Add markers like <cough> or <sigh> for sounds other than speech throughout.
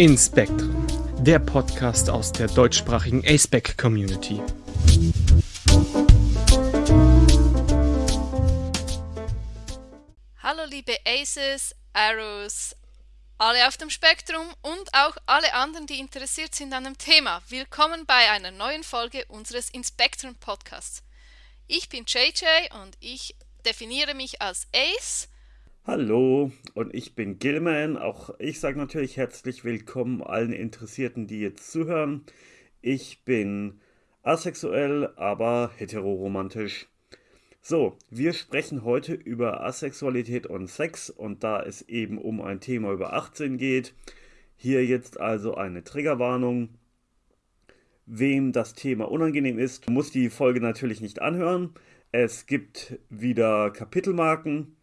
Inspectrum, der Podcast aus der deutschsprachigen aceback Community. Hallo liebe Aces, Arrows, alle auf dem Spektrum und auch alle anderen, die interessiert sind an dem Thema. Willkommen bei einer neuen Folge unseres Inspectrum Podcasts. Ich bin JJ und ich definiere mich als Ace Hallo, und ich bin Gilman. Auch ich sage natürlich herzlich willkommen allen Interessierten, die jetzt zuhören. Ich bin asexuell, aber heteroromantisch. So, wir sprechen heute über Asexualität und Sex und da es eben um ein Thema über 18 geht, hier jetzt also eine Triggerwarnung. Wem das Thema unangenehm ist, muss die Folge natürlich nicht anhören. Es gibt wieder Kapitelmarken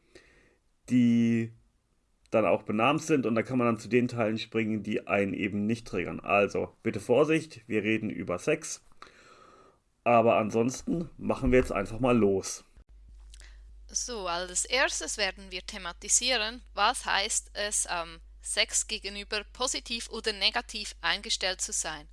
die dann auch benannt sind und da kann man dann zu den Teilen springen, die einen eben nicht triggern. Also bitte Vorsicht, wir reden über Sex. Aber ansonsten machen wir jetzt einfach mal los. So, als erstes werden wir thematisieren, was heißt es, ähm, Sex gegenüber positiv oder negativ eingestellt zu sein.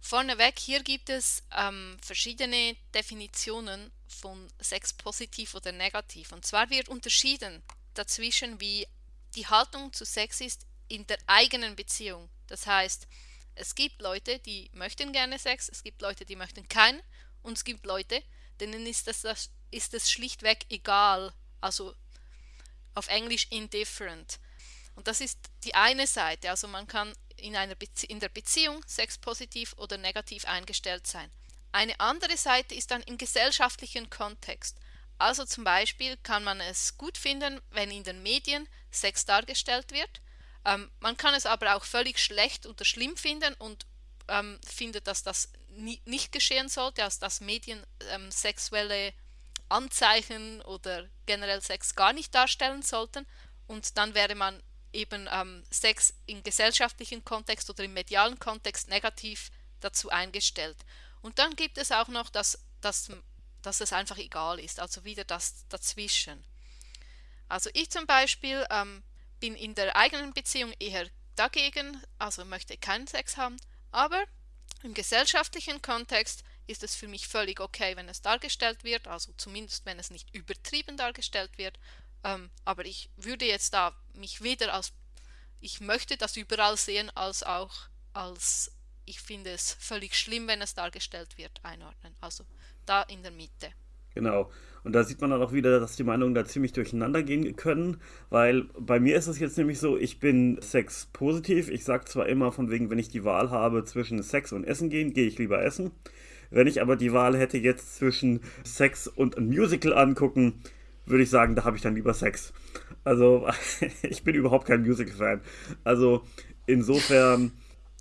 Vorneweg, hier gibt es ähm, verschiedene Definitionen von Sex positiv oder negativ. Und zwar wird unterschieden dazwischen, wie die Haltung zu Sex ist in der eigenen Beziehung. Das heißt, es gibt Leute, die möchten gerne Sex, es gibt Leute, die möchten keinen und es gibt Leute, denen ist das, das, ist das schlichtweg egal. Also auf Englisch indifferent. Und das ist die eine Seite. Also man kann in, einer Bezie in der Beziehung sexpositiv oder negativ eingestellt sein. Eine andere Seite ist dann im gesellschaftlichen Kontext. Also zum Beispiel kann man es gut finden, wenn in den Medien Sex dargestellt wird. Ähm, man kann es aber auch völlig schlecht oder schlimm finden und ähm, findet, dass das nie, nicht geschehen sollte, also dass Medien ähm, sexuelle Anzeichen oder generell Sex gar nicht darstellen sollten. Und dann wäre man eben ähm, Sex im gesellschaftlichen Kontext oder im medialen Kontext negativ dazu eingestellt. Und dann gibt es auch noch das, das dass es einfach egal ist, also wieder das dazwischen. Also ich zum Beispiel ähm, bin in der eigenen Beziehung eher dagegen, also möchte keinen Sex haben, aber im gesellschaftlichen Kontext ist es für mich völlig okay, wenn es dargestellt wird, also zumindest wenn es nicht übertrieben dargestellt wird. Ähm, aber ich würde jetzt da mich weder als ich möchte das überall sehen, als auch als ich finde es völlig schlimm, wenn es dargestellt wird, einordnen. Also da in der Mitte. Genau. Und da sieht man dann auch wieder, dass die Meinungen da ziemlich durcheinander gehen können, weil bei mir ist es jetzt nämlich so, ich bin Sex positiv. Ich sage zwar immer von wegen, wenn ich die Wahl habe zwischen Sex und Essen gehen, gehe ich lieber essen. Wenn ich aber die Wahl hätte jetzt zwischen Sex und ein Musical angucken, würde ich sagen, da habe ich dann lieber Sex. Also <laughs> ich bin überhaupt kein Musical-Fan. Also insofern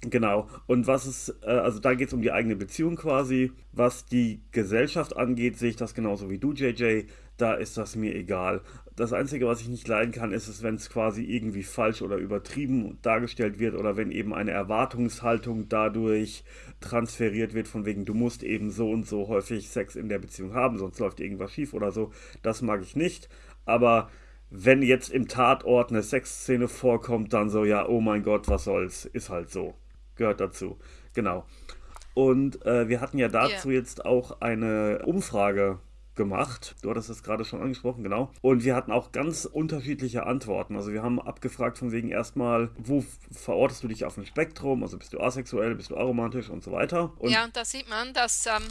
Genau. Und was ist, äh, also da geht es um die eigene Beziehung quasi. Was die Gesellschaft angeht, sehe ich das genauso wie du, JJ. Da ist das mir egal. Das Einzige, was ich nicht leiden kann, ist es, wenn es quasi irgendwie falsch oder übertrieben dargestellt wird oder wenn eben eine Erwartungshaltung dadurch transferiert wird, von wegen, du musst eben so und so häufig Sex in der Beziehung haben, sonst läuft irgendwas schief oder so. Das mag ich nicht. Aber wenn jetzt im Tatort eine Sexszene vorkommt, dann so, ja, oh mein Gott, was soll's, ist halt so gehört dazu. Genau. Und äh, wir hatten ja dazu yeah. jetzt auch eine Umfrage gemacht. Du hattest es gerade schon angesprochen, genau. Und wir hatten auch ganz unterschiedliche Antworten. Also wir haben abgefragt von wegen erstmal, wo verortest du dich auf dem Spektrum? Also bist du asexuell, bist du aromantisch und so weiter. Und ja, und da sieht man, dass, ähm,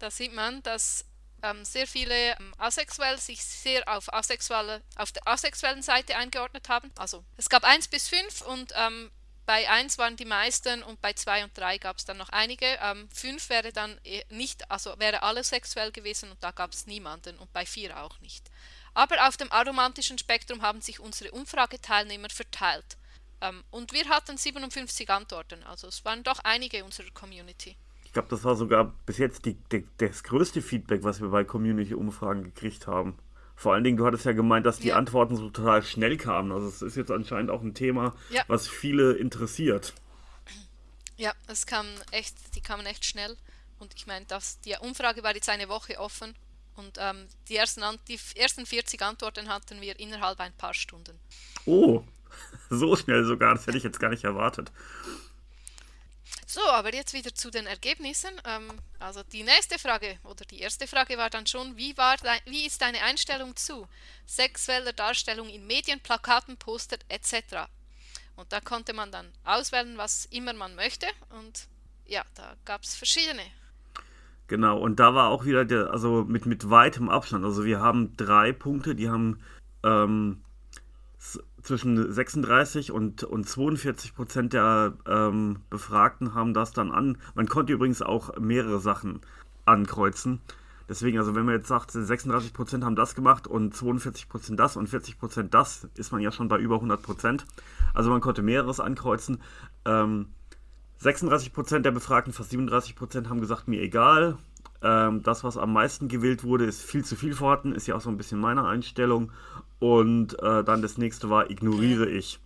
da sieht man, dass ähm, sehr viele ähm, asexuell sich sehr auf, asexuelle, auf der asexuellen Seite eingeordnet haben. Also es gab 1 bis 5 und ähm, bei 1 waren die meisten und bei 2 und 3 gab es dann noch einige. 5 ähm, wäre dann e, nicht, also wäre alles sexuell gewesen und da gab es niemanden und bei 4 auch nicht. Aber auf dem aromantischen Spektrum haben sich unsere Umfrageteilnehmer verteilt. Ähm, und wir hatten 57 Antworten, also es waren doch einige unserer Community. Ich glaube, das war sogar bis jetzt die, die, das größte Feedback, was wir bei Community-Umfragen gekriegt haben. Vor allen Dingen, du hattest ja gemeint, dass die ja. Antworten so total schnell kamen. Also es ist jetzt anscheinend auch ein Thema, ja. was viele interessiert. Ja, es kam echt, die kamen echt schnell. Und ich meine, die Umfrage war jetzt eine Woche offen und ähm, die, ersten, die ersten 40 Antworten hatten wir innerhalb ein paar Stunden. Oh, <laughs> So schnell sogar, das hätte ich jetzt gar nicht erwartet. So, aber jetzt wieder zu den Ergebnissen. Ähm, also die nächste Frage oder die erste Frage war dann schon, wie, war dein, wie ist deine Einstellung zu sexueller Darstellung in Medien, Plakaten, Poster etc. Und da konnte man dann auswählen, was immer man möchte und ja, da gab es verschiedene. Genau, und da war auch wieder der, also mit, mit weitem Abstand. Also wir haben drei Punkte, die haben ähm, zwischen 36 und, und 42 Prozent der ähm, Befragten haben das dann an. Man konnte übrigens auch mehrere Sachen ankreuzen. Deswegen, also wenn man jetzt sagt, 36 Prozent haben das gemacht und 42 Prozent das und 40 Prozent das, ist man ja schon bei über 100 Prozent. Also man konnte mehreres ankreuzen. Ähm, 36 Prozent der Befragten, fast 37 Prozent haben gesagt, mir egal. Ähm, das, was am meisten gewählt wurde, ist viel zu viel vorhanden, ist ja auch so ein bisschen meine Einstellung. Und äh, dann das nächste war ignoriere ich.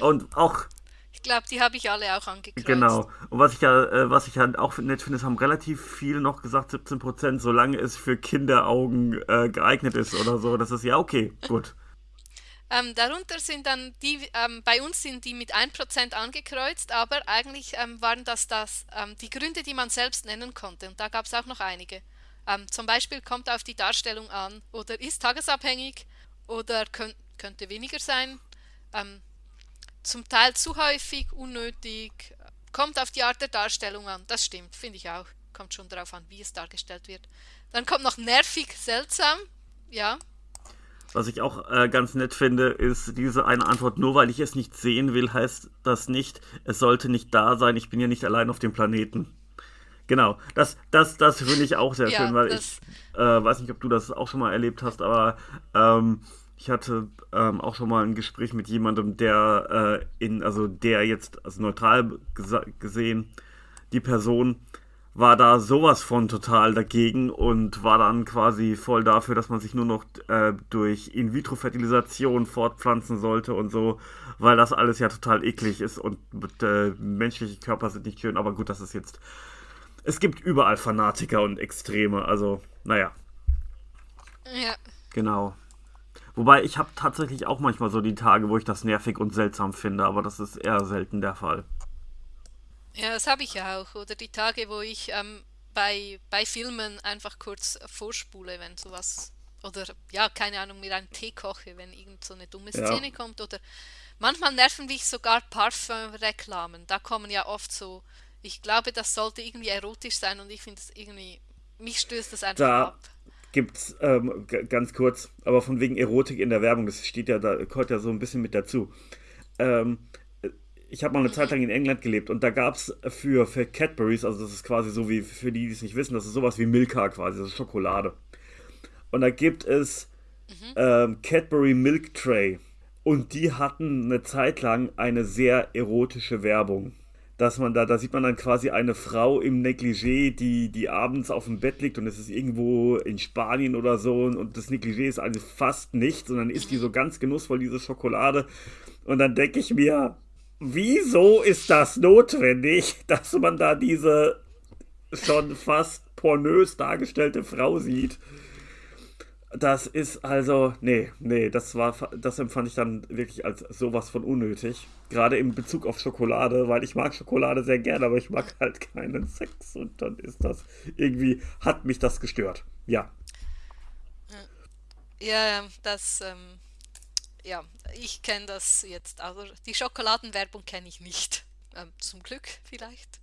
Und auch. Ich glaube, die habe ich alle auch angekreuzt. Genau. Und was ich ja, äh, was ich halt auch nett finde, es haben relativ viele noch gesagt, 17 Prozent, solange es für Kinderaugen äh, geeignet ist oder so. Das ist ja okay, gut. Ähm, darunter sind dann die, ähm, bei uns sind die mit 1% angekreuzt, aber eigentlich ähm, waren das, das ähm, die Gründe, die man selbst nennen konnte. Und da gab es auch noch einige. Ähm, zum Beispiel kommt auf die Darstellung an oder ist tagesabhängig oder könnt, könnte weniger sein. Ähm, zum Teil zu häufig, unnötig, kommt auf die Art der Darstellung an. Das stimmt, finde ich auch. Kommt schon darauf an, wie es dargestellt wird. Dann kommt noch nervig, seltsam. Ja, was ich auch äh, ganz nett finde, ist diese eine Antwort, nur weil ich es nicht sehen will, heißt das nicht, es sollte nicht da sein, ich bin ja nicht allein auf dem Planeten. Genau, das, das, das finde ich auch sehr ja, schön, weil ich äh, weiß nicht, ob du das auch schon mal erlebt hast, aber ähm, ich hatte ähm, auch schon mal ein Gespräch mit jemandem, der äh, in, also der jetzt, also neutral gesehen, die Person war da sowas von total dagegen und war dann quasi voll dafür, dass man sich nur noch äh, durch In-vitro-Fertilisation fortpflanzen sollte und so, weil das alles ja total eklig ist und äh, menschliche Körper sind nicht schön, aber gut, das ist jetzt. Es gibt überall Fanatiker und Extreme, also, naja. Ja. Genau. Wobei ich habe tatsächlich auch manchmal so die Tage, wo ich das nervig und seltsam finde, aber das ist eher selten der Fall. Ja, das habe ich ja auch. Oder die Tage, wo ich ähm, bei, bei Filmen einfach kurz vorspule, wenn sowas. Oder ja, keine Ahnung, mir einen Tee koche, wenn irgend so eine dumme Szene ja. kommt. Oder manchmal nerven mich sogar Parfum-Reklamen. Da kommen ja oft so. Ich glaube, das sollte irgendwie erotisch sein und ich finde es irgendwie. Mich stößt das einfach da. ab gibt's ähm, ganz kurz, aber von wegen Erotik in der Werbung, das steht ja da, gehört ja so ein bisschen mit dazu. Ähm, ich habe mal eine Zeit lang in England gelebt und da gab es für, für Cadburys, also das ist quasi so wie für die, die es nicht wissen, das ist sowas wie Milka quasi, das ist Schokolade. Und da gibt es mhm. ähm, Cadbury Milk Tray und die hatten eine Zeit lang eine sehr erotische Werbung. Dass man da, da sieht man dann quasi eine Frau im Negligé, die, die abends auf dem Bett liegt und es ist irgendwo in Spanien oder so und das Negligé ist also fast nichts und dann isst die mhm. so ganz genussvoll diese Schokolade und dann denke ich mir, wieso ist das notwendig, <laughs> dass man da diese schon fast pornös dargestellte Frau sieht? Das ist also, nee, nee, das war, das empfand ich dann wirklich als sowas von unnötig. Gerade in Bezug auf Schokolade, weil ich mag Schokolade sehr gerne, aber ich mag halt keinen Sex und dann ist das irgendwie, hat mich das gestört. Ja. Ja, das, ähm, ja, ich kenne das jetzt. Also die Schokoladenwerbung kenne ich nicht. Ähm, zum Glück vielleicht.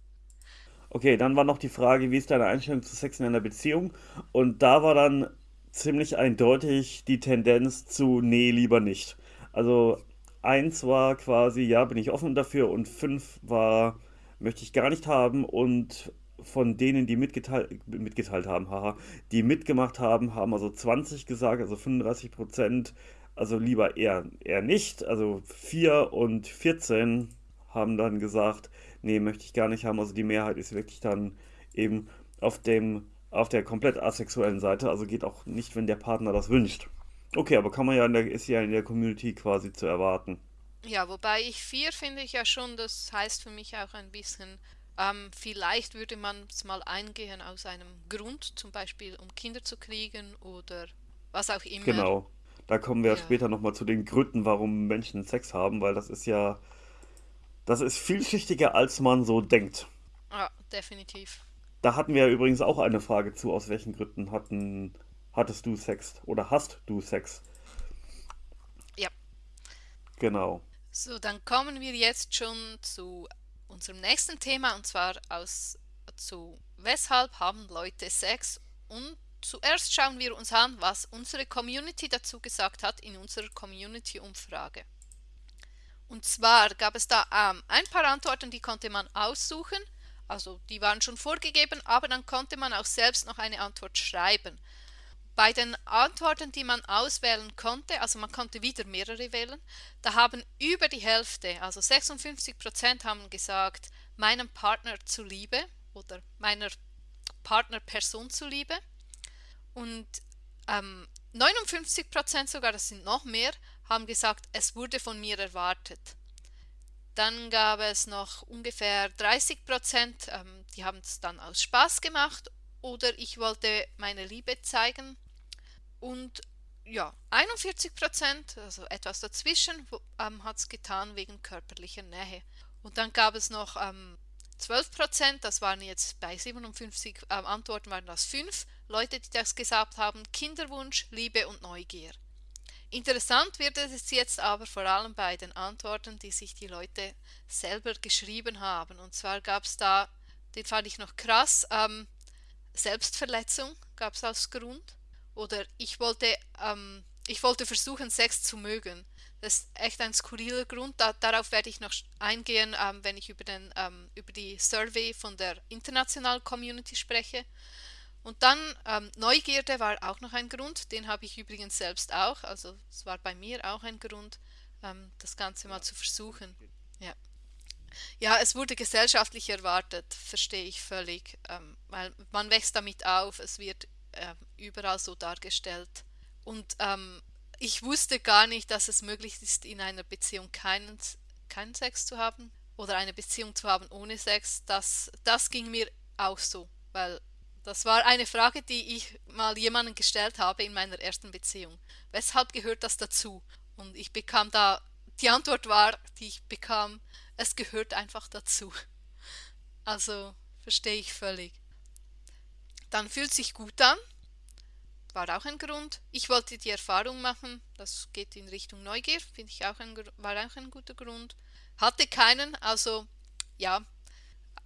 Okay, dann war noch die Frage, wie ist deine Einstellung zu Sex in einer Beziehung? Und da war dann ziemlich eindeutig die Tendenz zu, nee, lieber nicht. Also eins war quasi, ja, bin ich offen dafür und fünf war, möchte ich gar nicht haben und von denen, die mitgeteilt, mitgeteilt haben, haha, die mitgemacht haben, haben also 20 gesagt, also 35 Prozent also lieber eher, eher nicht. Also 4 und 14 haben dann gesagt, nee, möchte ich gar nicht haben. Also die Mehrheit ist wirklich dann eben auf dem auf der komplett asexuellen Seite, also geht auch nicht, wenn der Partner das wünscht. Okay, aber kann man ja in der, ist ja in der Community quasi zu erwarten. Ja, wobei ich 4 finde ich ja schon, das heißt für mich auch ein bisschen, ähm, vielleicht würde man es mal eingehen aus einem Grund, zum Beispiel um Kinder zu kriegen oder was auch immer. Genau Da kommen wir ja. später nochmal zu den Gründen, warum Menschen Sex haben, weil das ist ja, das ist vielschichtiger, als man so denkt. Ja, definitiv. Da hatten wir übrigens auch eine Frage zu, aus welchen Gründen hatten, hattest du Sex oder hast du Sex? Ja. Genau. So, dann kommen wir jetzt schon zu unserem nächsten Thema und zwar aus zu weshalb haben Leute Sex und zuerst schauen wir uns an, was unsere Community dazu gesagt hat in unserer Community-Umfrage. Und zwar gab es da ähm, ein paar Antworten, die konnte man aussuchen, also die waren schon vorgegeben, aber dann konnte man auch selbst noch eine Antwort schreiben. Bei den Antworten, die man auswählen konnte, also man konnte wieder mehrere wählen, da haben über die Hälfte, also 56 Prozent haben gesagt, meinem Partner zuliebe oder meiner Partnerperson zuliebe. Und ähm, 59 Prozent sogar, das sind noch mehr, haben gesagt, es wurde von mir erwartet. Dann gab es noch ungefähr 30 Prozent, ähm, die haben es dann aus Spaß gemacht oder ich wollte meine Liebe zeigen und ja, 41 Prozent, also etwas dazwischen, ähm, hat es getan wegen körperlicher Nähe. Und dann gab es noch ähm, 12 Prozent, das waren jetzt bei 57 ähm, Antworten, waren das 5 Leute, die das gesagt haben, Kinderwunsch, Liebe und Neugier. Interessant wird es jetzt aber vor allem bei den Antworten, die sich die Leute selber geschrieben haben. Und zwar gab es da, den fand ich noch krass, ähm, Selbstverletzung gab es als Grund. Oder ich wollte, ähm, ich wollte versuchen, Sex zu mögen. Das ist echt ein skurriler Grund. Da, darauf werde ich noch eingehen, ähm, wenn ich über, den, ähm, über die Survey von der internationalen Community spreche. Und dann ähm, Neugierde war auch noch ein Grund. Den habe ich übrigens selbst auch. Also es war bei mir auch ein Grund, ähm, das Ganze mal zu versuchen. Ja. Ja, es wurde gesellschaftlich erwartet, verstehe ich völlig, ähm, weil man wächst damit auf, es wird äh, überall so dargestellt. Und ähm, ich wusste gar nicht, dass es möglich ist, in einer Beziehung keinen, keinen Sex zu haben oder eine Beziehung zu haben ohne Sex. Das, das ging mir auch so, weil das war eine Frage, die ich mal jemandem gestellt habe in meiner ersten Beziehung. Weshalb gehört das dazu? Und ich bekam da, die Antwort war, die ich bekam, es gehört einfach dazu. Also verstehe ich völlig. Dann fühlt sich gut an. War auch ein Grund. Ich wollte die Erfahrung machen. Das geht in Richtung Neugier. Finde ich auch ein, war auch ein guter Grund. Hatte keinen. Also ja.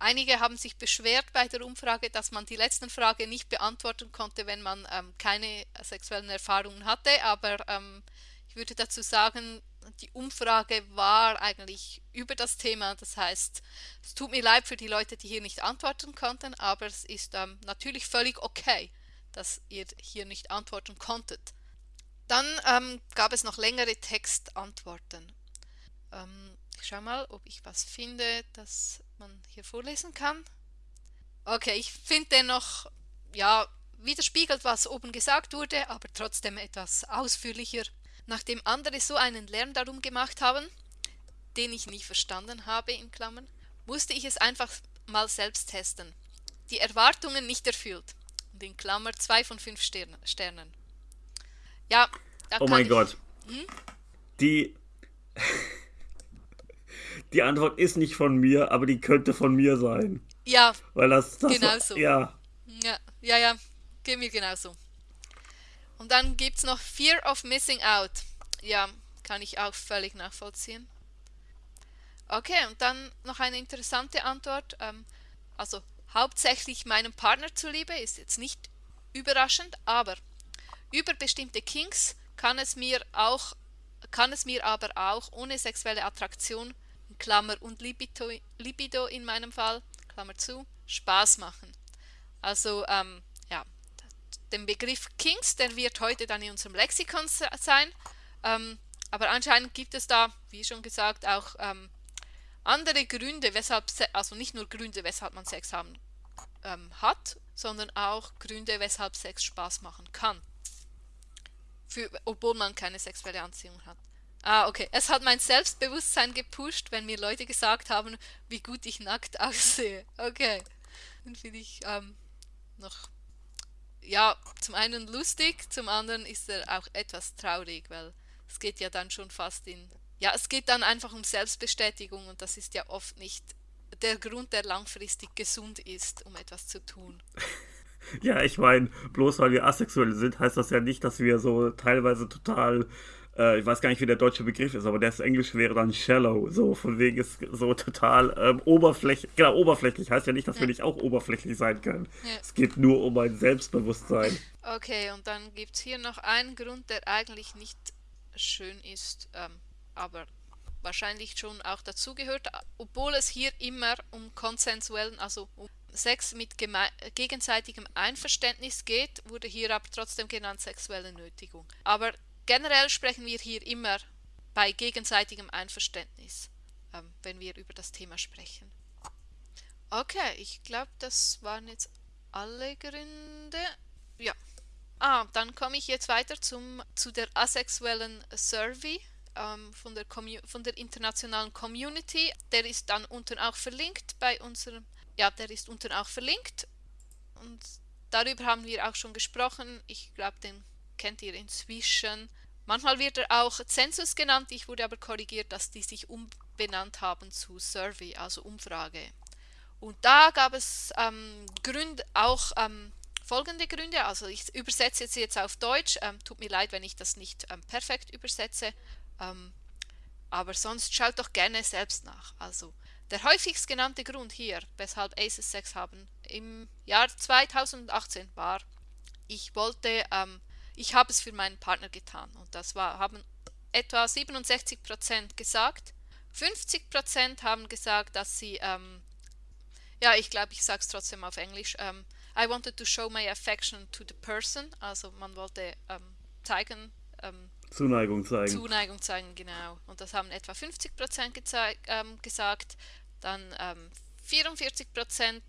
Einige haben sich beschwert bei der Umfrage, dass man die letzten Frage nicht beantworten konnte, wenn man ähm, keine sexuellen Erfahrungen hatte. Aber ähm, ich würde dazu sagen, die Umfrage war eigentlich über das Thema. Das heißt, es tut mir leid für die Leute, die hier nicht antworten konnten, aber es ist ähm, natürlich völlig okay, dass ihr hier nicht antworten konntet. Dann ähm, gab es noch längere Textantworten. Ich schaue mal, ob ich was finde, das man hier vorlesen kann. Okay, ich finde dennoch, ja, widerspiegelt, was oben gesagt wurde, aber trotzdem etwas ausführlicher nachdem andere so einen Lärm darum gemacht haben, den ich nie verstanden habe, in Klammern, musste ich es einfach mal selbst testen. Die Erwartungen nicht erfüllt. Und in Klammer 2 von 5 Sternen. Ja, da Oh mein ich, Gott. Hm? Die. Die Antwort ist nicht von mir, aber die könnte von mir sein. Ja. Weil das. das genau so. Ja. Ja, ja, ja. Geht mir genauso. Und dann gibt es noch Fear of Missing Out. Ja, kann ich auch völlig nachvollziehen. Okay, und dann noch eine interessante Antwort. Ähm, also hauptsächlich meinem Partner zuliebe ist jetzt nicht überraschend, aber über bestimmte Kings kann es mir auch kann es mir aber auch ohne sexuelle Attraktion, Klammer und Libido, Libido in meinem Fall, Klammer zu, Spaß machen. Also ähm, den Begriff Kings, der wird heute dann in unserem Lexikon sein. Ähm, aber anscheinend gibt es da, wie schon gesagt, auch ähm, andere Gründe, weshalb, also nicht nur Gründe, weshalb man Sex haben ähm, hat, sondern auch Gründe, weshalb Sex Spaß machen kann. Für, obwohl man keine sexuelle Anziehung hat. Ah, okay. Es hat mein Selbstbewusstsein gepusht, wenn mir Leute gesagt haben, wie gut ich nackt <laughs> aussehe. Okay. Dann finde ich ähm, noch ja, zum einen lustig, zum anderen ist er auch etwas traurig, weil es geht ja dann schon fast in, ja, es geht dann einfach um Selbstbestätigung und das ist ja oft nicht der Grund, der langfristig gesund ist, um etwas zu tun. <laughs> Ja, ich meine, bloß weil wir asexuell sind, heißt das ja nicht, dass wir so teilweise total äh, ich weiß gar nicht, wie der deutsche Begriff ist, aber das Englisch wäre dann shallow, so von wegen ist so total ähm, oberflächlich, genau, oberflächlich heißt ja nicht, dass ja. wir nicht auch oberflächlich sein können. Ja. Es geht nur um ein Selbstbewusstsein. Okay, und dann gibt es hier noch einen Grund, der eigentlich nicht schön ist, ähm, aber wahrscheinlich schon auch dazugehört, obwohl es hier immer um konsensuellen, also um Sex mit gegenseitigem Einverständnis geht, wurde hier aber trotzdem genannt sexuelle Nötigung. Aber generell sprechen wir hier immer bei gegenseitigem Einverständnis, ähm, wenn wir über das Thema sprechen. Okay, ich glaube, das waren jetzt alle Gründe. Ja. Ah, dann komme ich jetzt weiter zum, zu der asexuellen Survey ähm, von, der von der internationalen Community. Der ist dann unten auch verlinkt bei unserem, ja, der ist unten auch verlinkt. Und darüber haben wir auch schon gesprochen. Ich glaube, den kennt ihr inzwischen. Manchmal wird er auch Zensus genannt, ich wurde aber korrigiert, dass die sich umbenannt haben zu Survey, also Umfrage. Und da gab es ähm, Gründe, auch ähm, folgende Gründe, also ich übersetze jetzt, jetzt auf Deutsch, ähm, tut mir leid, wenn ich das nicht ähm, perfekt übersetze, ähm, aber sonst schaut doch gerne selbst nach. Also der häufigst genannte Grund hier, weshalb Aces Sex haben, im Jahr 2018 war, ich wollte ähm, ich habe es für meinen Partner getan. Und das war, haben etwa 67% gesagt. 50% haben gesagt, dass sie, ähm, ja, ich glaube, ich sage es trotzdem auf Englisch, ähm, I wanted to show my affection to the person. Also man wollte ähm, zeigen, ähm, Zuneigung zeigen. Zuneigung zeigen, genau. Und das haben etwa 50% ähm, gesagt. Dann 44 ähm,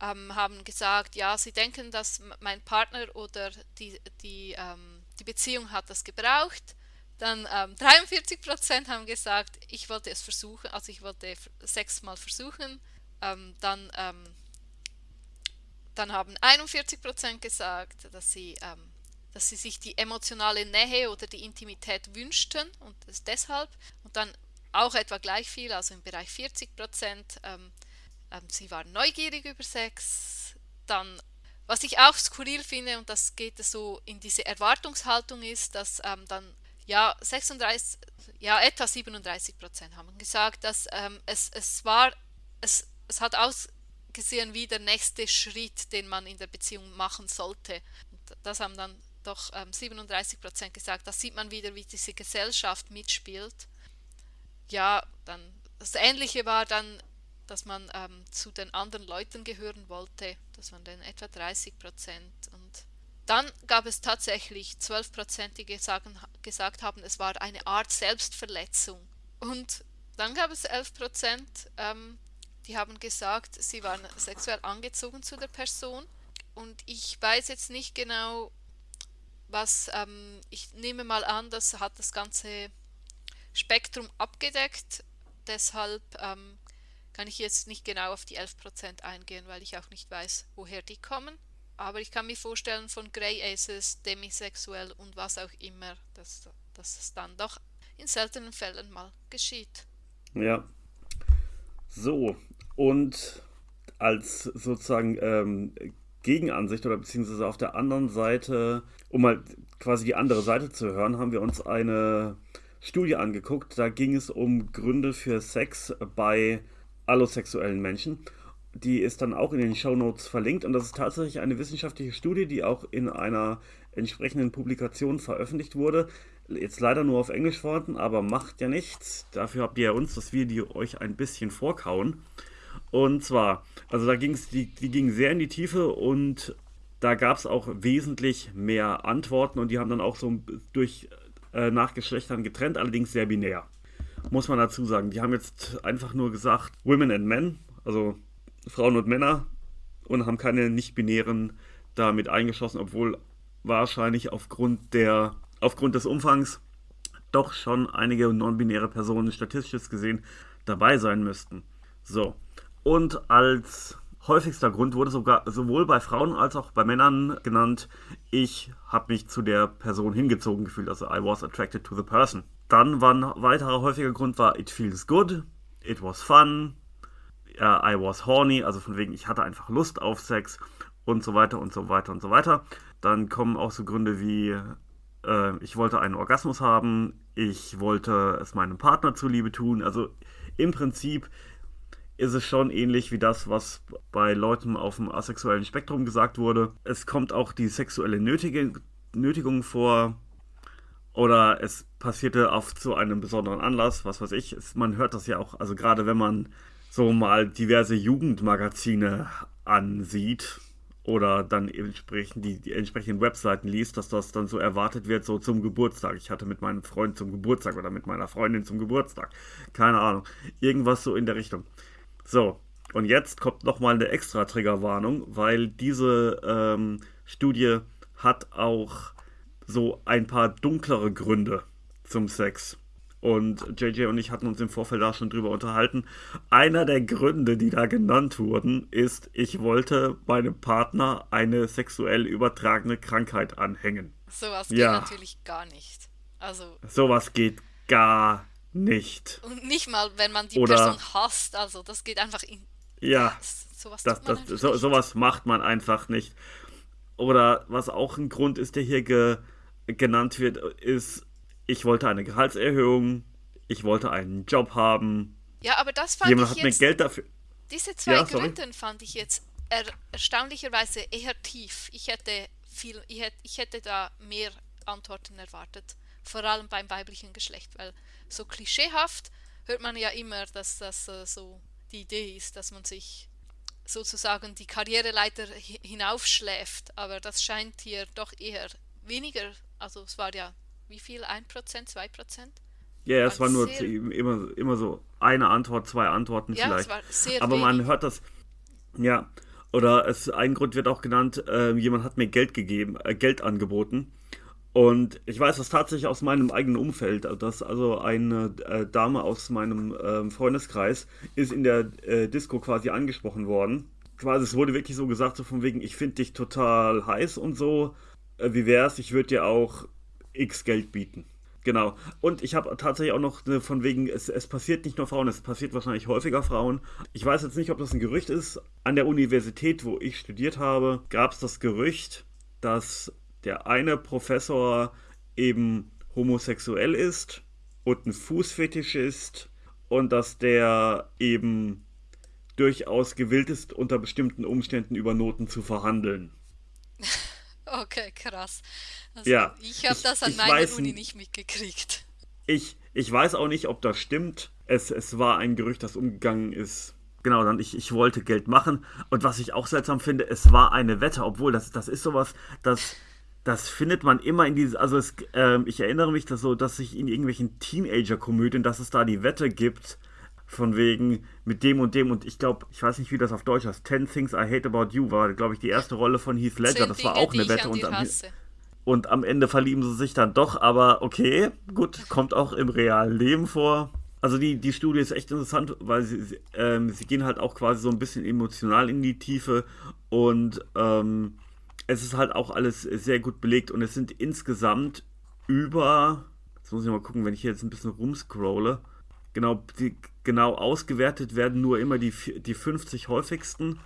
ähm, haben gesagt, ja, sie denken, dass mein Partner oder die, die, ähm, die Beziehung hat das gebraucht. Dann ähm, 43 haben gesagt, ich wollte es versuchen, also ich wollte sechsmal versuchen. Ähm, dann, ähm, dann haben 41 gesagt, dass sie, ähm, dass sie sich die emotionale Nähe oder die Intimität wünschten und das deshalb. Und dann auch etwa gleich viel, also im Bereich 40 Prozent, ähm, sie war neugierig über Sex. Dann, was ich auch skurril finde, und das geht so in diese Erwartungshaltung ist, dass ähm, dann ja 36, ja etwa 37 Prozent haben gesagt, dass ähm, es, es war, es, es hat ausgesehen wie der nächste Schritt, den man in der Beziehung machen sollte. Und das haben dann doch ähm, 37 Prozent gesagt. Da sieht man wieder, wie diese Gesellschaft mitspielt. Ja, dann das Ähnliche war dann dass man ähm, zu den anderen Leuten gehören wollte. Das waren dann etwa 30 Prozent. Und dann gab es tatsächlich 12 Prozent, die gesagt, gesagt haben, es war eine Art Selbstverletzung. Und dann gab es 11 Prozent, ähm, die haben gesagt, sie waren sexuell angezogen zu der Person. Und ich weiß jetzt nicht genau, was, ähm, ich nehme mal an, das hat das ganze Spektrum abgedeckt. Deshalb ähm, kann ich jetzt nicht genau auf die 11% eingehen, weil ich auch nicht weiß, woher die kommen. Aber ich kann mir vorstellen, von Grey Aces, demisexuell und was auch immer, dass, dass es dann doch in seltenen Fällen mal geschieht. Ja. So, und als sozusagen ähm, Gegenansicht oder beziehungsweise auf der anderen Seite, um mal quasi die andere Seite zu hören, haben wir uns eine Studie angeguckt. Da ging es um Gründe für Sex bei allosexuellen Menschen. Die ist dann auch in den Show Notes verlinkt und das ist tatsächlich eine wissenschaftliche Studie, die auch in einer entsprechenden Publikation veröffentlicht wurde. Jetzt leider nur auf Englisch vorhanden, aber macht ja nichts. Dafür habt ihr ja uns das Video euch ein bisschen vorkauen. Und zwar, also da ging es, die, die ging sehr in die Tiefe und da gab es auch wesentlich mehr Antworten und die haben dann auch so durch äh, nach Geschlechtern getrennt, allerdings sehr binär muss man dazu sagen. Die haben jetzt einfach nur gesagt Women and Men, also Frauen und Männer, und haben keine nicht-binären damit eingeschlossen, obwohl wahrscheinlich aufgrund der aufgrund des Umfangs doch schon einige non-binäre Personen statistisch gesehen dabei sein müssten. So. Und als häufigster Grund wurde sogar sowohl bei Frauen als auch bei Männern genannt, ich habe mich zu der Person hingezogen gefühlt, also I was attracted to the person. Dann war ein weiterer häufiger Grund war it feels good, it was fun, I was horny, also von wegen ich hatte einfach Lust auf Sex und so weiter und so weiter und so weiter. Dann kommen auch so Gründe wie äh, ich wollte einen Orgasmus haben, ich wollte es meinem Partner zuliebe tun. Also im Prinzip ist es schon ähnlich wie das, was bei Leuten auf dem asexuellen Spektrum gesagt wurde. Es kommt auch die sexuelle Nötige, Nötigung vor oder es passierte auf zu einem besonderen Anlass, was weiß ich. Es, man hört das ja auch, also gerade wenn man so mal diverse Jugendmagazine ansieht, oder dann entsprechend die, die, entsprechenden Webseiten liest, dass das dann so erwartet wird, so zum Geburtstag. Ich hatte mit meinem Freund zum Geburtstag oder mit meiner Freundin zum Geburtstag. Keine Ahnung. Irgendwas so in der Richtung. So, und jetzt kommt nochmal eine extra Triggerwarnung, weil diese ähm, Studie hat auch so ein paar dunklere Gründe zum Sex. Und JJ und ich hatten uns im Vorfeld da schon drüber unterhalten. Einer der Gründe, die da genannt wurden, ist, ich wollte meinem Partner eine sexuell übertragene Krankheit anhängen. Sowas geht ja. natürlich gar nicht. Also. Sowas geht gar nicht. Und nicht mal, wenn man die Oder, Person hasst. Also, das geht einfach in. Ja. Sowas, das, das, so, sowas macht man einfach nicht. Oder was auch ein Grund ist, der hier ge, genannt wird, ist ich wollte eine Gehaltserhöhung, ich wollte einen Job haben. Ja, aber das fand Jemand ich hat jetzt, mir Geld dafür. Diese zwei ja, Gründe fand ich jetzt er, erstaunlicherweise eher tief. Ich hätte viel, ich hätte, ich hätte da mehr Antworten erwartet, vor allem beim weiblichen Geschlecht, weil so klischeehaft hört man ja immer, dass das äh, so die Idee ist, dass man sich sozusagen die Karriereleiter hinaufschläft, aber das scheint hier doch eher weniger, also es war ja wie viel? 1%, 2%? Ja, es war nur immer, immer so eine Antwort, zwei Antworten ja, vielleicht. Es war sehr Aber wenig. man hört das. Ja. Oder es, ein Grund wird auch genannt, äh, jemand hat mir Geld gegeben, äh, Geld angeboten. Und ich weiß das tatsächlich aus meinem eigenen Umfeld, dass also eine äh, Dame aus meinem ähm, Freundeskreis ist in der äh, Disco quasi angesprochen worden. Quasi, es wurde wirklich so gesagt, so von wegen, ich finde dich total heiß und so. Äh, wie wär's, ich würde dir auch X Geld bieten. Genau. Und ich habe tatsächlich auch noch eine von wegen, es, es passiert nicht nur Frauen, es passiert wahrscheinlich häufiger Frauen. Ich weiß jetzt nicht, ob das ein Gerücht ist. An der Universität, wo ich studiert habe, gab es das Gerücht, dass der eine Professor eben homosexuell ist und ein Fußfetisch ist und dass der eben durchaus gewillt ist, unter bestimmten Umständen über Noten zu verhandeln. <laughs> <laughs> Okay, krass. Also ja. Ich habe das an meiner Uni nicht mitgekriegt. Ich, ich weiß auch nicht, ob das stimmt. Es, es war ein Gerücht, das umgegangen ist. Genau, dann ich, ich wollte Geld machen. Und was ich auch seltsam finde, es war eine Wette, obwohl das, das ist sowas, das, das findet man immer in dieses, also es, äh, ich erinnere mich, dass so, dass sich in irgendwelchen Teenager-Komödien, dass es da die Wette gibt, von wegen mit dem und dem und ich glaube, ich weiß nicht, wie das auf Deutsch heißt, Ten Things I Hate About You war, glaube ich, die erste Rolle von Heath Ledger, das war auch eine Wette und am, und am Ende verlieben sie sich dann doch, aber okay, gut, kommt auch im realen Leben vor. Also die, die Studie ist echt interessant, weil sie, ähm, sie gehen halt auch quasi so ein bisschen emotional in die Tiefe und ähm, es ist halt auch alles sehr gut belegt und es sind insgesamt über, jetzt muss ich mal gucken, wenn ich hier jetzt ein bisschen rumscrolle, genau, die, genau ausgewertet werden nur immer die, die 50 häufigsten,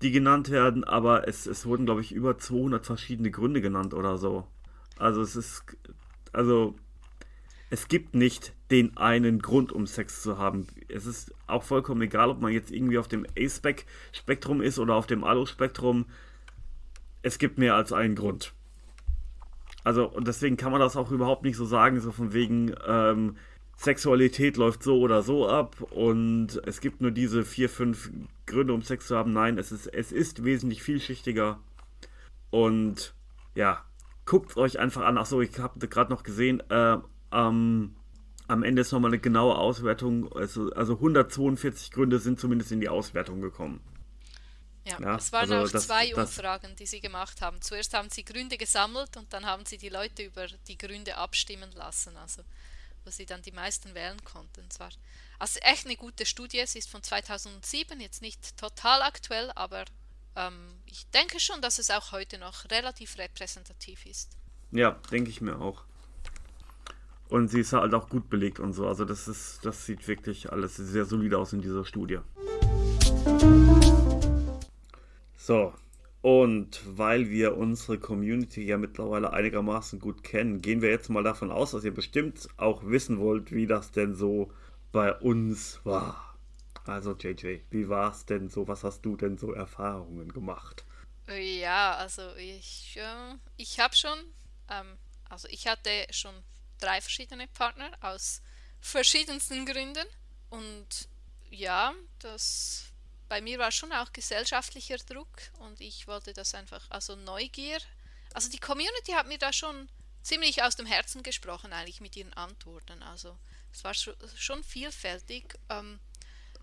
die genannt werden, aber es, es wurden, glaube ich, über 200 verschiedene Gründe genannt oder so. Also es ist, also es gibt nicht den einen Grund, um Sex zu haben. Es ist auch vollkommen egal, ob man jetzt irgendwie auf dem A-Spec-Spektrum ist oder auf dem Alu-Spektrum. Es gibt mehr als einen Grund. Also, und deswegen kann man das auch überhaupt nicht so sagen, so von wegen, ähm, Sexualität läuft so oder so ab und es gibt nur diese vier, fünf Gründe, um Sex zu haben. Nein, es ist, es ist wesentlich vielschichtiger. Und ja, guckt euch einfach an. Achso, ich habe gerade noch gesehen, äh, ähm, am Ende ist nochmal eine genaue Auswertung. Also, also 142 Gründe sind zumindest in die Auswertung gekommen. Ja, ja es waren also auch das, zwei das, Umfragen, die sie gemacht haben. Zuerst haben sie Gründe gesammelt und dann haben sie die Leute über die Gründe abstimmen lassen. Also wo sie dann die meisten wählen konnten. Zwar. Also echt eine gute Studie. Sie ist von 2007, jetzt nicht total aktuell, aber ähm, ich denke schon, dass es auch heute noch relativ repräsentativ ist. Ja, denke ich mir auch. Und sie ist halt auch gut belegt und so. Also das ist, das sieht wirklich alles sehr solide aus in dieser Studie. So, und weil wir unsere Community ja mittlerweile einigermaßen gut kennen, gehen wir jetzt mal davon aus, dass ihr bestimmt auch wissen wollt, wie das denn so bei uns war. Also JJ, wie war es denn so? Was hast du denn so Erfahrungen gemacht? Ja, also ich, äh, ich habe schon, ähm, also ich hatte schon drei verschiedene Partner aus verschiedensten Gründen. Und ja, das bei mir war schon auch gesellschaftlicher Druck und ich wollte das einfach, also Neugier. Also die Community hat mir da schon ziemlich aus dem Herzen gesprochen, eigentlich mit ihren Antworten. Also es war schon vielfältig. Ähm,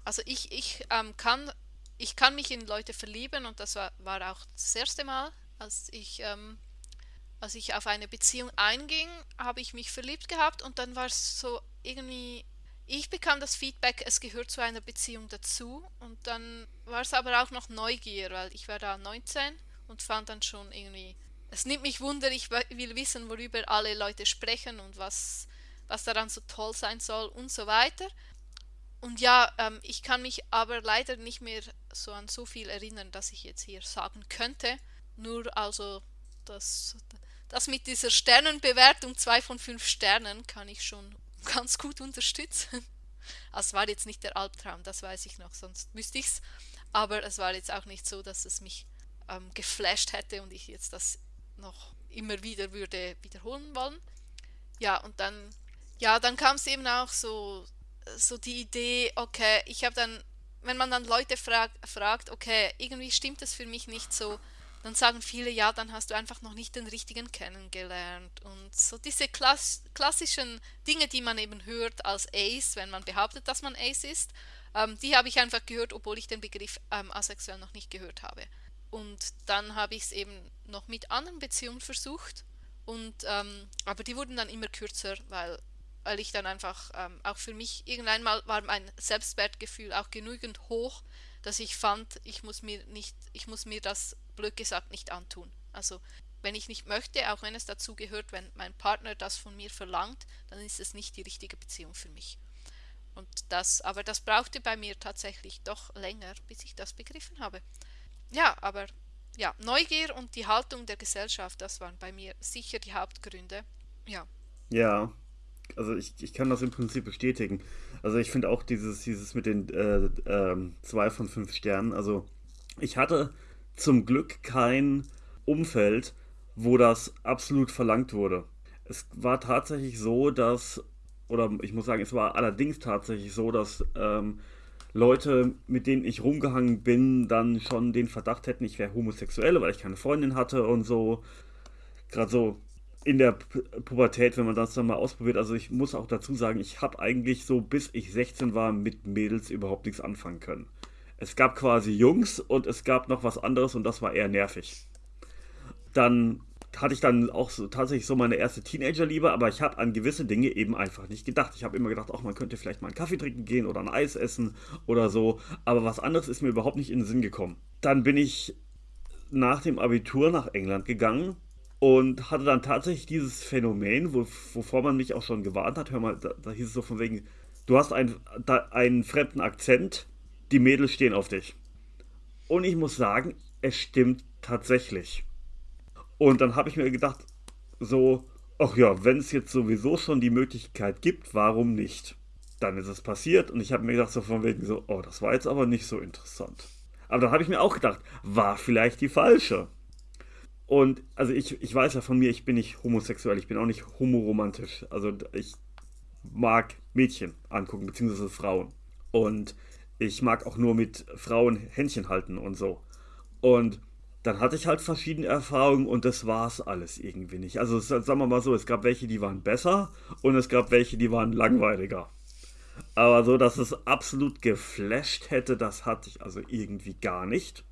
also ich, ich ähm, kann ich kann mich in Leute verlieben und das war, war auch das erste Mal, als ich ähm, als ich auf eine Beziehung einging, habe ich mich verliebt gehabt und dann war es so irgendwie, ich bekam das Feedback, es gehört zu einer Beziehung dazu und dann war es aber auch noch Neugier, weil ich war da 19 und fand dann schon irgendwie, es nimmt mich wunder, ich will wissen, worüber alle Leute sprechen und was, was daran so toll sein soll und so weiter. Und ja, ähm, ich kann mich aber leider nicht mehr so an so viel erinnern, dass ich jetzt hier sagen könnte. Nur also das, das mit dieser Sternenbewertung 2 von 5 Sternen kann ich schon ganz gut unterstützen. <laughs> Also es war jetzt nicht der Albtraum, das weiß ich noch, sonst müsste ich es. Aber es war jetzt auch nicht so, dass es mich ähm, geflasht hätte und ich jetzt das noch immer wieder würde wiederholen wollen. Ja, und dann, ja, dann kam es eben auch so, so die Idee, okay, ich habe dann, wenn man dann Leute frag, fragt, okay, irgendwie stimmt es für mich nicht so, dann sagen viele, ja, dann hast du einfach noch nicht den richtigen kennengelernt. Und so diese klass klassischen Dinge, die man eben hört als Ace, wenn man behauptet, dass man Ace ist, ähm, die habe ich einfach gehört, obwohl ich den Begriff ähm, asexuell noch nicht gehört habe. Und dann habe ich es eben noch mit anderen Beziehungen versucht. Und, ähm, aber die wurden dann immer kürzer, weil, weil ich dann einfach, ähm, auch für mich, irgendwann mal war mein Selbstwertgefühl auch genügend hoch, dass ich fand, ich muss mir nicht, ich muss mir das blöd gesagt nicht antun. Also wenn ich nicht möchte, auch wenn es dazu gehört, wenn mein Partner das von mir verlangt, dann ist es nicht die richtige Beziehung für mich. Und das, aber das brauchte bei mir tatsächlich doch länger, bis ich das begriffen habe. Ja, aber ja, Neugier und die Haltung der Gesellschaft, das waren bei mir sicher die Hauptgründe. Ja. Ja, also ich, ich kann das im Prinzip bestätigen. Also ich finde auch dieses, dieses mit den äh, äh, zwei von fünf Sternen, also ich hatte zum Glück kein Umfeld, wo das absolut verlangt wurde. Es war tatsächlich so, dass, oder ich muss sagen, es war allerdings tatsächlich so, dass ähm, Leute, mit denen ich rumgehangen bin, dann schon den Verdacht hätten, ich wäre homosexuell, weil ich keine Freundin hatte und so. Gerade so in der Pubertät, wenn man das dann mal ausprobiert. Also ich muss auch dazu sagen, ich habe eigentlich so, bis ich 16 war, mit Mädels überhaupt nichts anfangen können. Es gab quasi Jungs und es gab noch was anderes und das war eher nervig. Dann hatte ich dann auch so, tatsächlich so meine erste Teenagerliebe, aber ich habe an gewisse Dinge eben einfach nicht gedacht. Ich habe immer gedacht, auch man könnte vielleicht mal einen Kaffee trinken gehen oder ein Eis essen oder so, aber was anderes ist mir überhaupt nicht in den Sinn gekommen. Dann bin ich nach dem Abitur nach England gegangen und hatte dann tatsächlich dieses Phänomen, wo, wovor man mich auch schon gewarnt hat. Hör mal, da, da hieß es so von wegen, du hast ein, da, einen fremden Akzent, die Mädels stehen auf dich. Und ich muss sagen, es stimmt tatsächlich. Und dann habe ich mir gedacht, so, ach ja, wenn es jetzt sowieso schon die Möglichkeit gibt, warum nicht? Dann ist es passiert und ich habe mir gedacht, so von wegen so, oh, das war jetzt aber nicht so interessant. Aber dann habe ich mir auch gedacht, war vielleicht die falsche. Und also ich, ich weiß ja von mir, ich bin nicht homosexuell, ich bin auch nicht homoromantisch. Also ich mag Mädchen angucken, beziehungsweise Frauen. Und ich mag auch nur mit Frauen Händchen halten und so. Und dann hatte ich halt verschiedene Erfahrungen und das war es alles irgendwie nicht. Also sagen wir mal so, es gab welche, die waren besser und es gab welche, die waren langweiliger. Aber so, dass es absolut geflasht hätte, das hatte ich also irgendwie gar nicht.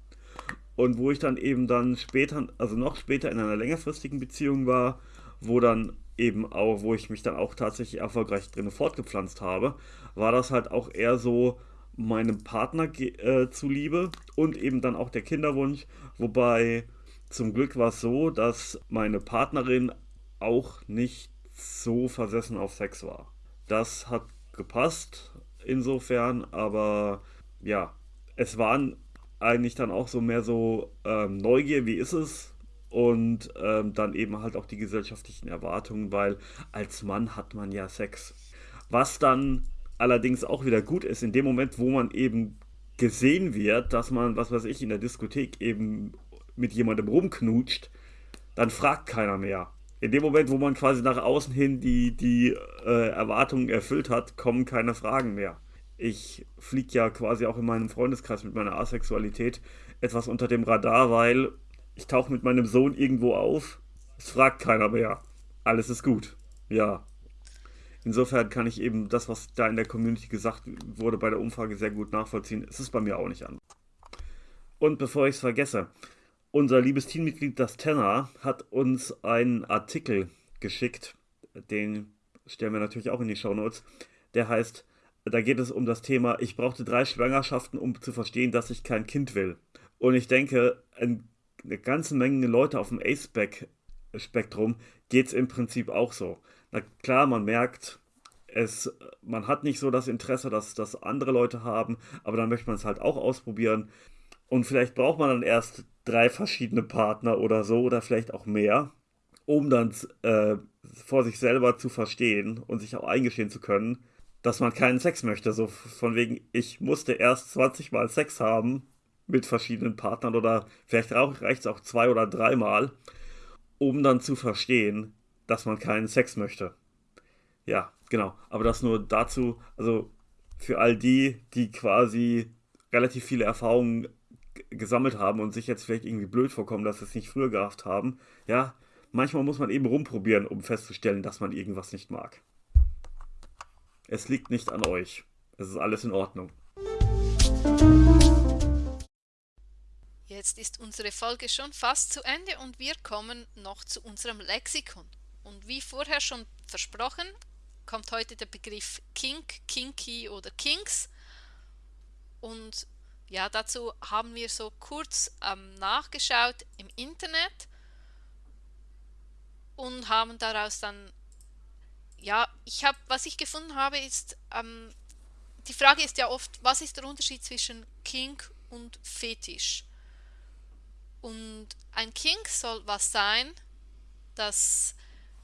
Und wo ich dann eben dann später, also noch später in einer längerfristigen Beziehung war, wo dann eben auch, wo ich mich dann auch tatsächlich erfolgreich drin fortgepflanzt habe, war das halt auch eher so meinem Partner äh, zuliebe und eben dann auch der Kinderwunsch, wobei zum Glück war es so, dass meine Partnerin auch nicht so versessen auf Sex war. Das hat gepasst insofern, aber ja, es waren eigentlich dann auch so mehr so ähm, Neugier, wie ist es? Und ähm, dann eben halt auch die gesellschaftlichen Erwartungen, weil als Mann hat man ja Sex. Was dann allerdings auch wieder gut ist, in dem Moment, wo man eben gesehen wird, dass man, was weiß ich, in der Diskothek eben mit jemandem rumknutscht, dann fragt keiner mehr. In dem Moment, wo man quasi nach außen hin die, die äh, Erwartungen erfüllt hat, kommen keine Fragen mehr. Ich fliege ja quasi auch in meinem Freundeskreis mit meiner Asexualität etwas unter dem Radar, weil ich tauche mit meinem Sohn irgendwo auf. Es fragt keiner mehr. Alles ist gut. Ja. Insofern kann ich eben das, was da in der Community gesagt wurde bei der Umfrage, sehr gut nachvollziehen. Es ist bei mir auch nicht an. Und bevor ich es vergesse, unser liebes Teammitglied, das Tenor, hat uns einen Artikel geschickt. Den stellen wir natürlich auch in die Show Notes. Der heißt, da geht es um das Thema, ich brauchte drei Schwangerschaften, um zu verstehen, dass ich kein Kind will. Und ich denke, eine ganze Menge Leute auf dem A-Spektrum geht es im Prinzip auch so. Na klar, man merkt, es, man hat nicht so das Interesse, dass das andere Leute haben, aber dann möchte man es halt auch ausprobieren. Und vielleicht braucht man dann erst drei verschiedene Partner oder so oder vielleicht auch mehr, um dann äh, vor sich selber zu verstehen und sich auch eingestehen zu können, dass man keinen Sex möchte. So von wegen, ich musste erst 20 Mal Sex haben mit verschiedenen Partnern oder vielleicht reicht es auch zwei oder dreimal, um dann zu verstehen, dass man keinen Sex möchte. Ja, genau. Aber das nur dazu, also für all die, die quasi relativ viele Erfahrungen gesammelt haben und sich jetzt vielleicht irgendwie blöd vorkommen, dass sie es nicht früher gehabt haben. Ja, manchmal muss man eben rumprobieren, um festzustellen, dass man irgendwas nicht mag. Es liegt nicht an euch. Es ist alles in Ordnung. Jetzt ist unsere Folge schon fast zu Ende und wir kommen noch zu unserem Lexikon. Und wie vorher schon versprochen, kommt heute der Begriff Kink, Kinky oder Kinks. Und ja, dazu haben wir so kurz ähm, nachgeschaut im Internet und haben daraus dann, ja, ich habe, was ich gefunden habe, ist, ähm, die Frage ist ja oft, was ist der Unterschied zwischen Kink und Fetisch? Und ein Kink soll was sein, das,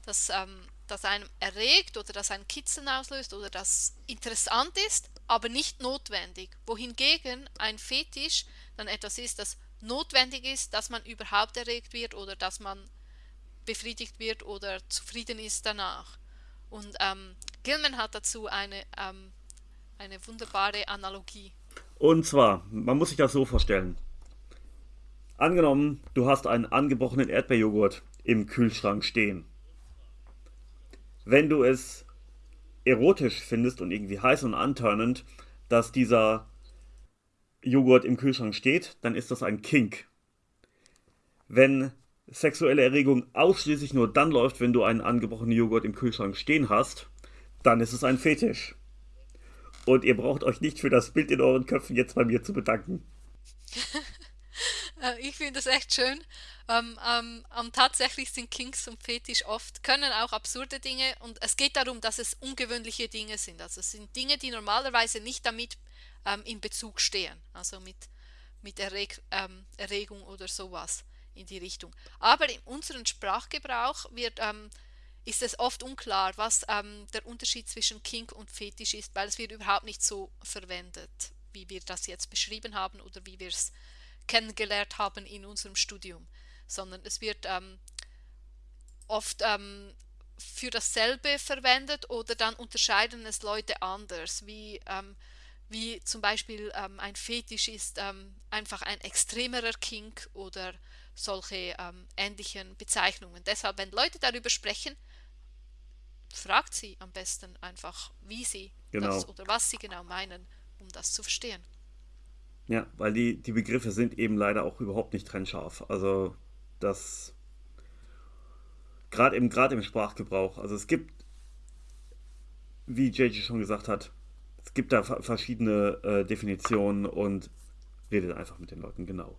das ähm, das einem erregt oder das einen Kitzeln auslöst oder das interessant ist, aber nicht notwendig. Wohingegen ein Fetisch dann etwas ist, das notwendig ist, dass man überhaupt erregt wird oder dass man befriedigt wird oder zufrieden ist danach. Und ähm, Gilman hat dazu eine, ähm, eine wunderbare Analogie. Und zwar, man muss sich das so vorstellen. Angenommen, du hast einen angebrochenen Erdbeerjoghurt im Kühlschrank stehen wenn du es erotisch findest und irgendwie heiß und antörnend, dass dieser Joghurt im Kühlschrank steht, dann ist das ein Kink. Wenn sexuelle Erregung ausschließlich nur dann läuft, wenn du einen angebrochenen Joghurt im Kühlschrank stehen hast, dann ist es ein Fetisch. Und ihr braucht euch nicht für das Bild in euren Köpfen jetzt bei mir zu bedanken. <laughs> Äh, ich finde das echt schön. Ähm, ähm, ähm, tatsächlich sind Kinks und Fetisch oft, können auch absurde Dinge und es geht darum, dass es ungewöhnliche Dinge sind. Also es sind Dinge, die normalerweise nicht damit ähm, in Bezug stehen, also mit, mit Erreg ähm, Erregung oder sowas in die Richtung. Aber in unserem Sprachgebrauch wird, ähm, ist es oft unklar, was der Unterschied zwischen Kink und Fetisch ist, weil es wird überhaupt nicht so verwendet, wie wir das jetzt beschrieben haben oder wie wir es kennengelernt haben in unserem Studium, sondern es wird ähm, oft ähm, für dasselbe verwendet oder dann unterscheiden es Leute anders, wie, ähm, wie zum Beispiel ähm, ein Fetisch ist ähm, einfach ein extremerer Kink oder solche ähm, ähnlichen Bezeichnungen. Deshalb, wenn Leute darüber sprechen, fragt sie am besten einfach, wie sie genau. das oder was sie genau meinen, um das zu verstehen. Ja, weil die, die Begriffe sind eben leider auch überhaupt nicht trennscharf. Also das gerade im, im Sprachgebrauch. Also es gibt, wie JJ schon gesagt hat, es gibt da verschiedene äh, Definitionen und redet einfach mit den Leuten genau.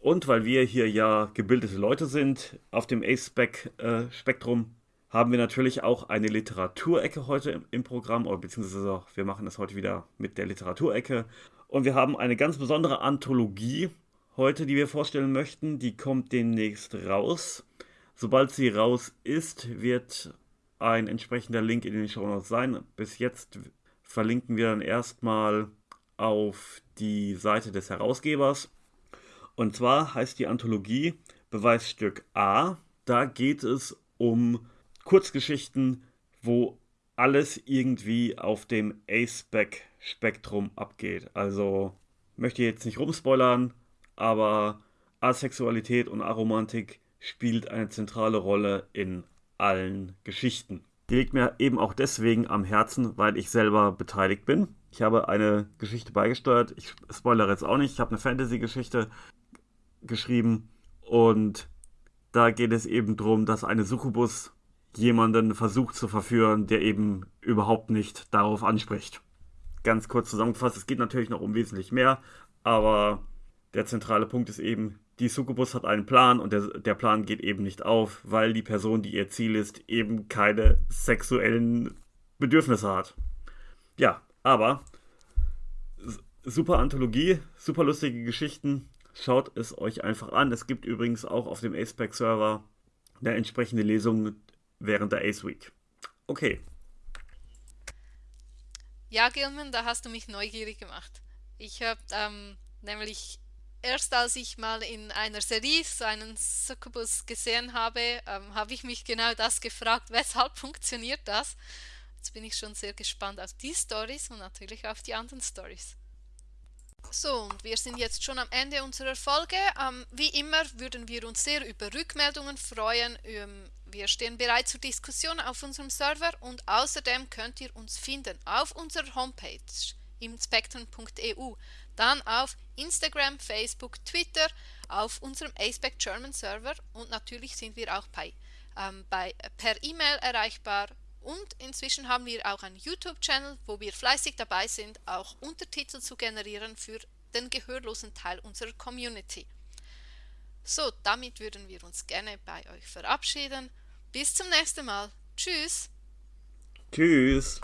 Und weil wir hier ja gebildete Leute sind auf dem A-Spec-Spektrum, äh, haben wir natürlich auch eine Literaturecke heute im, im Programm, oder beziehungsweise wir machen das heute wieder mit der Literaturecke. Und wir haben eine ganz besondere Anthologie heute, die wir vorstellen möchten. Die kommt demnächst raus. Sobald sie raus ist, wird ein entsprechender Link in den Show Notes sein. Bis jetzt verlinken wir dann erstmal auf die Seite des Herausgebers. Und zwar heißt die Anthologie Beweisstück A. Da geht es um Kurzgeschichten, wo alles irgendwie auf dem A-Spec-Spektrum abgeht. Also möchte ich jetzt nicht rumspoilern, aber Asexualität und Aromantik spielt eine zentrale Rolle in allen Geschichten. Die liegt mir eben auch deswegen am Herzen, weil ich selber beteiligt bin. Ich habe eine Geschichte beigesteuert. Ich spoilere jetzt auch nicht. Ich habe eine Fantasy-Geschichte geschrieben und da geht es eben darum, dass eine Succubus jemanden versucht zu verführen, der eben überhaupt nicht darauf anspricht. Ganz kurz zusammengefasst, es geht natürlich noch um wesentlich mehr, aber der zentrale Punkt ist eben, die Succubus hat einen Plan und der, der Plan geht eben nicht auf, weil die Person, die ihr Ziel ist, eben keine sexuellen Bedürfnisse hat. Ja, aber super Anthologie, super lustige Geschichten. Schaut es euch einfach an. Es gibt übrigens auch auf dem AcePack-Server eine entsprechende Lesung während der Ace Week. Okay. Ja, Gilman, da hast du mich neugierig gemacht. Ich habe ähm, nämlich erst als ich mal in einer Serie so einen Succubus gesehen habe, ähm, habe ich mich genau das gefragt, weshalb <laughs> funktioniert das? Jetzt bin ich schon sehr gespannt auf die Stories und natürlich auf die anderen Stories. So, und wir sind jetzt schon am Ende unserer Folge. Ähm, wie immer würden wir uns sehr über Rückmeldungen freuen. Ähm, wir stehen bereit zur Diskussion auf unserem Server und außerdem könnt ihr uns finden auf unserer Homepage im spectrum.eu, dann auf Instagram, Facebook, Twitter, auf unserem ASPEC German Server und natürlich sind wir auch bei, ähm, bei, per E-Mail erreichbar und inzwischen haben wir auch einen YouTube-Channel, wo wir fleißig dabei sind, auch Untertitel zu generieren für den gehörlosen Teil unserer Community. So, damit würden wir uns gerne bei euch verabschieden. Bis zum nächsten Mal. Tschüss. Tschüss.